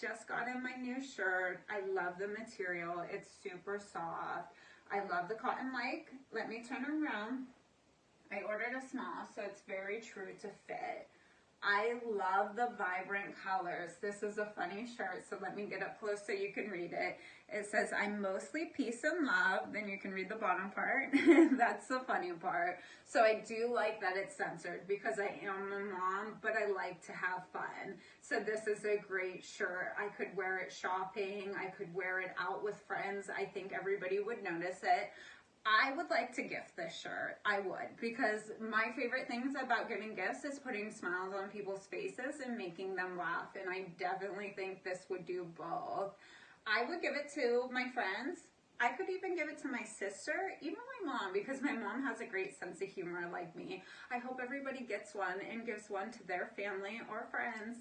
just got in my new shirt. I love the material. It's super soft. I love the cotton like. Let me turn around. I ordered a small, so it's very true to fit. I love the vibrant colors. This is a funny shirt, so let me get up close so you can read it. It says, I'm mostly peace and love. Then you can read the bottom part. That's the funny part. So I do like that it's censored because I am a mom, but I like to have fun. So this is a great shirt. I could wear it shopping. I could wear it out with friends. I think everybody would notice it. I would like to gift this shirt. I would because my favorite things about giving gifts is putting smiles on people's faces and making them laugh. And I definitely think this would do both. I would give it to my friends. I could even give it to my sister, even my mom, because my mom has a great sense of humor like me. I hope everybody gets one and gives one to their family or friends.